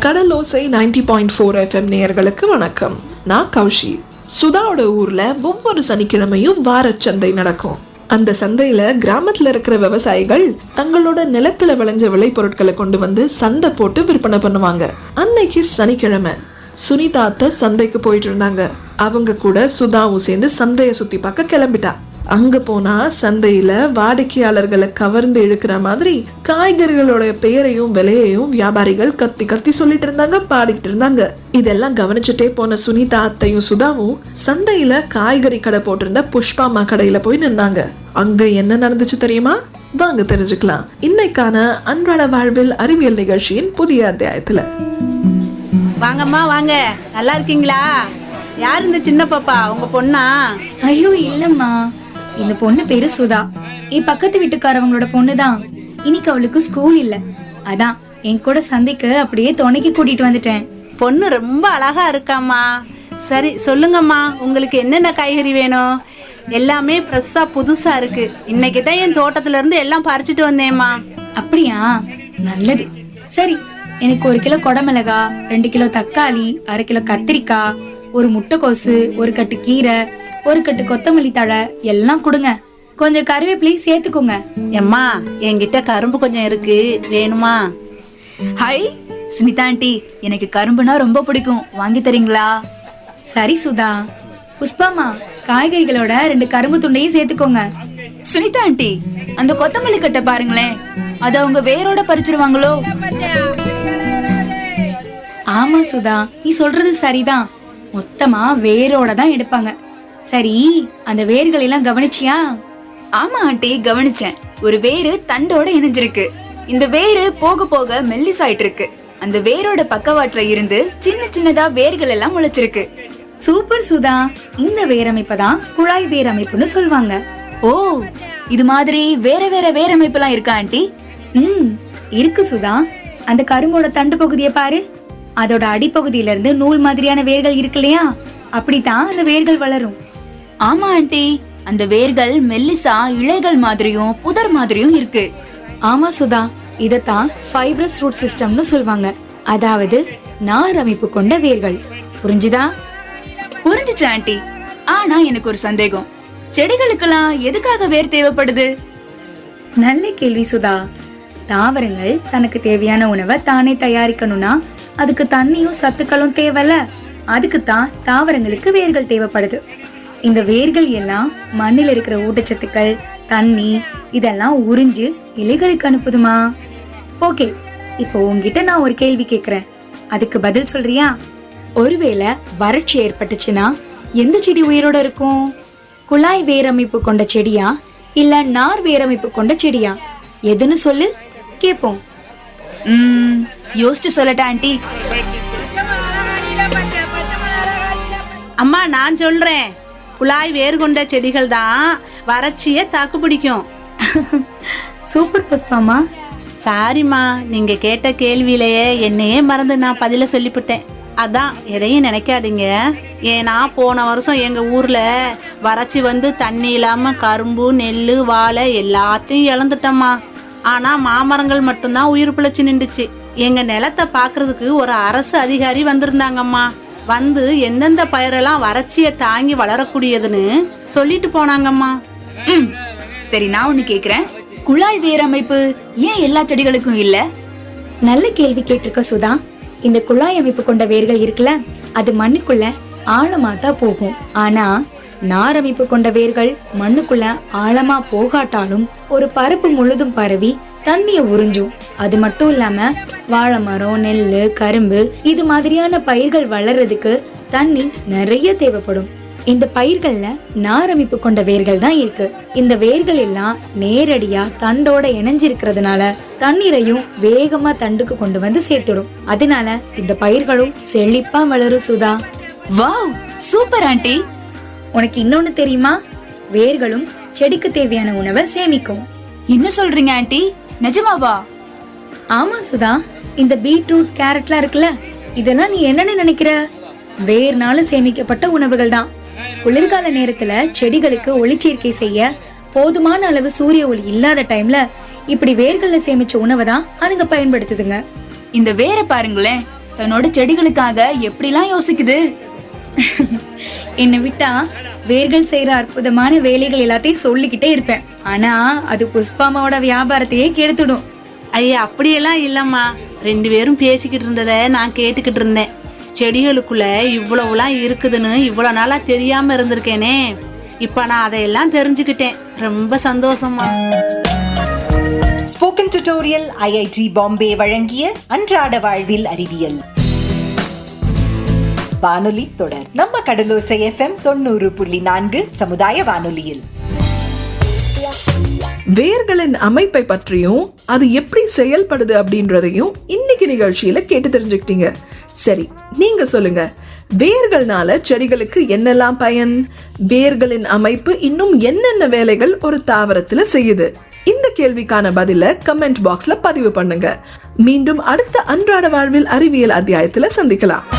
கடலோசை ninety point four FM நேயர்களுக்கு வணக்கம். நான் கௌஷி. சுதாவோட ஊரில் ஒவ்வொரு சனிக்கிழமையும் வாரச்சந்தை நடக்கும். அந்த சந்தையில் கிராமத்தில் இருக்கிற விவசாயிகள் தங்களோட நிலத்துல விளைஞ்ச விளைபொருட்களை கொண்டு வந்து சந்தை போட்டு விற்பனை பண்ணுவாங்க. அன்னைக்கு சனிக்கிழமை. சுனிதாத்த சந்தைக்கு போயிட்டு இருந்தாங்க. அவங்க கூட சுதாவும் சேர்ந்து சந்தையை சுற்றி பார்க்க கிளம்பிட்டா. அங்க போனா சந்தையில வாடிக்கையாளர்களை கவர்ந்து இழுக்கிற மாதிரி காய்கறிகளோட பெயரையும் விலையையும் வியாபாரிகள் கத்தி கத்தி சொல்லிட்டு இருந்தாங்க பாடிட்டு இருந்தாங்க. இதெல்லாம் கவனிச்சுட்டே போன சுனிதா அத்தையும் சுதாவும் சந்தையில காய்கறி கடை போட்டிருந்த புஷ்பாமா கடையில போய் நின்னாங்க. அங்க என்ன நடந்துச்சு தெரியுமா? வாங்க தெரிஞ்சுக்கலாம். இன்னைக்கான அன்றாட வாழ்வில் அறிவியல் நிகழ்ச்சியின் புதிய அத்தியாயத்துல. வாங்கம்மா வாங்க. நல்லா இருக்கீங்களா? யார் இந்த சின்ன பாப்பா? உங்க பொண்ணா? ஐயோ இல்லம்மா. இந்த பொண்ணு பேரு சுதா. என் பக்கத்து வீட்டுக்காரவங்களோட பொண்ணுதான். இன்னைக்கு அவளுக்கு ஸ்கூல் இல்ல. அதான் என் கூட சந்தைக்கு அப்படியே துணைக்கு கூட்டிட்டு வந்துட்டேன். பொண்ணு ரொம்ப அழகா இருக்காம்மா. சரி சொல்லுங்கம்மா உங்களுக்கு என்னென்ன காய்கறி வேணும்? எல்லாமே ஃப்ரெஷ்ஷா புதுசா இருக்கு. இன்னைக்கு தான் என் தோட்டத்துல இருந்து எல்லாம் பறிச்சுட்டு வந்தேம்மா. அப்படியா? நல்லது. சரி எனக்கு ஒரு கிலோ கொடமிளகா ரெண்டு கிலோ தக்காளி அரை கிலோ கத்திரிக்காய் ஒரு முட்டைக்கோசு ஒரு கட்டு கீரை ஒரு கட்டு கொத்தமல்லி தழை எல்லாம் கொடுங்க. கொஞ்சம் கருவேப்பிலையும் சேர்த்துக்கோங்க. எம்மா என்கிட்ட கரும்பு கொஞ்சம் இருக்கு. வேணுமா? Hi Sunitha aunty. எனக்கு கரும்புனா ரொம்ப பிடிக்கும். வாங்கி தரீங்களா? சரி சுதா. புஷ்பாமா காய்கறிகளோட ரெண்டு கரும்பு துண்டையும் சேர்த்துக்கோங்க. சுனிதா ஆண்டி அந்த கொத்தமல்லி கட்டை பாருங்களேன். அத அவங்க வேரோட பறிச்சிருவாங்களோ? ஆமா சுதா. நீ சொல்றது சரிதான். மொத்தமா வேரோட தான் எடுப்பாங்க. சரி அந்த வேர்கள் எல்லாம் கவனிச்சியா? ஆமா ஆண்டி கவனிச்சேன். ஒரு வேரு தண்டோட இணைஞ்சிருக்கு. இந்த வேரு போக போக மெல்லிசாயிட்டு இருக்கு அந்த வேரோட பக்கவாட்டுல இருந்து சின்ன சின்னதா வேர்கள் எல்லாம் முளைச்சிருக்கு. சூப்பர் சுதா. இந்த வேரமைப்பை தான் குழாய் வேரமைப்புன்னு சொல்லுவாங்க ஓ இது மாதிரி வேற வேற வேரமைப்பெல்லாம் இருக்கா ஆண்டி? ம் இருக்கு சுதா. அந்த கரும்போட தண்டு பகுதியை பாரு. அதோட அடிப்பகுதியில இருந்து நூல் மாதிரியான வேர்கள் இருக்கு இல்லையா? அப்படித்தான் அந்த வேர்கள் வளரும். ஆமா ஆண்டி. அந்த வேர்கள் மெல்லிசா இலைகள் மாதிரியும் புதர் மாதிரியும் இருக்கு. ஆமா சுதா. இதத்தான் ஃபைப்ரஸ் ரூட் சிஸ்டம்னு சொல்லுவாங்க அதாவது நார் அமைப்பு கொண்ட வேர்கள். புரிஞ்சுதா? புரிஞ்சுச்சு ஆண்டி. ஆனா எனக்கு ஒரு சந்தேகம். செடிகளுக்கெல்லாம் எதுக்காக வேர் தேவைப்படுது? நல்ல கேள்வி சுதா. தாவரங்கள் தனக்கு தேவையான உணவை தானே தயாரிக்கணும்னா அதுக்கு தண்ணியும் சத்துக்களும் தேவைல அதுக்கு தான் தாவரங்களுக்கு வேர்கள் தேவைப்படுது. இந்த வேர்கள் எல்லாம் மண்ணில் இருக்கிற ஊட்டச்சத்துக்கள் தண்ணி இதெல்லாம் உறிஞ்சு இலைகளுக்கு அனுப்புதுமா? ஓகே இப்போ உங்ககிட்ட நான் ஒரு கேள்வி கேக்குறேன். அதுக்கு பதில் சொல்றியா? ஒருவேளை வறட்சி ஏற்பட்டுச்சுன்னா எந்த செடி உயிரோட இருக்கும்? குழாய் வேரமைப்பு கொண்ட செடியா? இல்ல நார் வேரமைப்பு கொண்ட செடியா? எதுன்னு சொல்லு கேப்போம். ம் யோசிச்சு சொல்லட்டா ஆண்டி. அம்மா நான் சொல்றேன். குழாய் வேறு கொண்ட செடிகள் தான் வறட்சியை தாக்கு பிடிக்கும். சூப்பர் புஷ்பாமா சாரிம்மா நீங்க கேட்ட கேள்வியிலேயே என்னையே மறந்து நான் பதில சொல்லிவிட்டேன் அதான் எதையும் நினைக்காதீங்க. ஏன்னா போன வருஷம் எங்க ஊர்ல வறட்சி வந்து தண்ணி இல்லாம கரும்பு நெல் வாழை எல்லாத்தையும் இழந்துட்டோம்மா. ஆனா மாமரங்கள் மட்டும்தான் உயிர் பிழைச்சு நின்றுச்சு. எங்க நிலத்தை பாக்குறதுக்கு ஒரு அரசு அதிகாரி வந்திருந்தாங்கம்மா. வந்து எந்தெந்த பயிரெல்லாம் வறட்சியை தாங்கி வளரக்கூடியதுன்னு சொல்லிட்டு போனாங்கம்மா. ம். சரி நான் ஒண்ணு கேக்குறேன். குழாய் வேர் அமைப்பு ஏன் எல்லா செடிகளுக்கும் இல்ல? நல்ல கேள்வி கேட்டிருக்க சுதா. இந்த குழாய் அமைப்பு கொண்ட வேர்கள் இருக்குல்ல அது மண்ணுக்குள்ள ஆழமா தான் போகும். ஆனா நார் அமைப்பு கொண்ட வேர்கள் மண்ணுக்குள்ள ஆழமா போகாட்டாலும் ஒரு பரப்பு முழுதும் பரவி தண்ணிய உறிஞ்சும் அது மட்டும் இல்லாம வாழை மரம் நெல்லு கரும்பு இது மாதிரியான பயிர்கள் வளர்றதுக்கு தண்ணி நிறைய தேவைப்படும். இந்த பயிர்கள்ல நார் அமைப்பு கொண்ட வேர்கள் தான் இருக்கு. இந்த வேர்கள் எல்லாம் நேரடியா தண்டோட இணைஞ்சிருக்கிறதுனால தண்ணீரையும் வேகமா தண்டுக்கு கொண்டு வந்து சேர்த்துடும். அதனால இந்த பயிர்களும் செழிப்பா வளரும் சுதா. வாவ்! Super aunty! உனக்கு இன்னொன்னு தெரியுமா? வேர்களும் செடிக்கு தேவையான உணவை சேமிக்கும். என்ன சொல்றீங்க ஆண்டி? நிஜமாவா? ஆமா சுதா. இந்த பீட்ரூட் கேரட்லாம் இருக்குல்ல இதெல்லாம் நீ என்னன்னு நினைக்கிற? வேர்னால சேமிக்கப்பட்ட உணவுகள் தான். குளிர்கால நேரத்துல செடிகளுக்கு ஒளிச்சேர்க்கை செய்ய போதுமான அளவு சூரிய ஒளி இல்லாத டைம்ல இப்படி வேர்கள்ல சேமிச்ச உணவை தான் அதுங்க பயன்படுத்துதுங்க. இந்த வேரை பாருங்களேன் தன்னோட செடிகளுக்காக எப்படிலாம் யோசிக்குது? என்னை விட்டா வேர்கள் செய்யற அற்புதமான வேலைகள் எல்லாத்தையும் சொல்லிக்கிட்டே இருப்பேன். ஆனா அது புஷ்பாமாவோட வியாபாரத்தையே கெடுத்துடும். ஐயா அப்படியெல்லாம் இல்லம்மா. ரெண்டு பேரும் பேசிக்கிட்டு இருந்ததை நான் கேட்டுக்கிட்டு இருந்தேன். செடிகளுக்குள்ள இவ்வளவுலாம் இருக்குதுன்னு இவ்வளோ நாளா தெரியாம இருந்திருக்கேனே. இப்ப நான் அதையெல்லாம் தெரிஞ்சுக்கிட்டேன். ரொம்ப சந்தோஷமா ஸ்போக்கன் டியூட்டோரியல் ஐஐடி பாம்பே வழங்கிய அன்றாட வாழ்வில் அறிவியல். வானொலி தொடர். நம்ம கடலோசை எஃப்எம் தொண்ணூறு புள்ளி நான்கு சமுதாய வானொலியில். வேர்களின் அமைப்பை பற்றியும் அது எப்படி செயல்படுது அப்படின்றதையும் இன்னைக்கு நிகழ்ச்சியில கேட்டு தெரிஞ்சுக்கிட்டீங்க. சரி நீங்க சொல்லுங்க. வேர்கள்னால செடிகளுக்கு என்னெல்லாம் பயன்? வேர்களின் அமைப்பு இன்னும் என்னென்ன வேலைகள் ஒரு தாவரத்துல செய்யுது? இந்த கேள்விக்கான பதில கமெண்ட் பாக்ஸ்ல பதிவு பண்ணுங்க. மீண்டும் அடுத்த அன்றாட வாழ்வில் அறிவியல் அத்தியாயத்துல சந்திக்கலாம்.